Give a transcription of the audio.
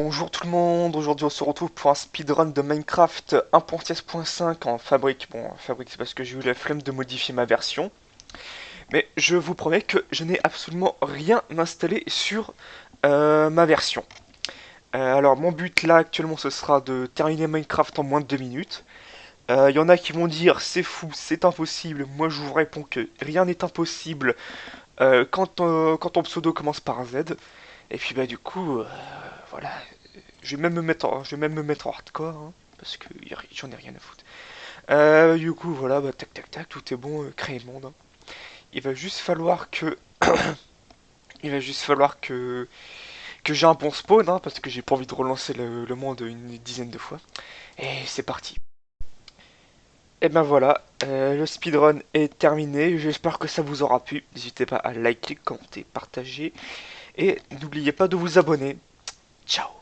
Bonjour tout le monde, aujourd'hui on se retrouve pour un speedrun de Minecraft 1.16.5 en fabrique. Bon, en fabrique c'est parce que j'ai eu la flemme de modifier ma version. Mais je vous promets que je n'ai absolument rien installé sur euh, ma version. Euh, alors mon but là actuellement ce sera de terminer Minecraft en moins de 2 minutes. Il euh, y en a qui vont dire c'est fou, c'est impossible. Moi je vous réponds que rien n'est impossible quand, quand ton pseudo commence par un Z. Et puis bah du coup, voilà. Je vais même me mettre en, je vais même me mettre en hardcore, hein, parce que j'en ai rien à foutre. Euh, du coup, voilà, bah, tac tac tac, tout est bon, euh, créer le monde. Hein. Il va juste falloir que... Il va juste falloir que... Que j'ai un bon spawn, hein, parce que j'ai pas envie de relancer le, monde une dizaine de fois. Et c'est parti. Et ben voilà, euh, le speedrun est terminé, j'espère que ça vous aura plu. N'hésitez pas à liker, commenter, partager. Et n'oubliez pas de vous abonner. Chao.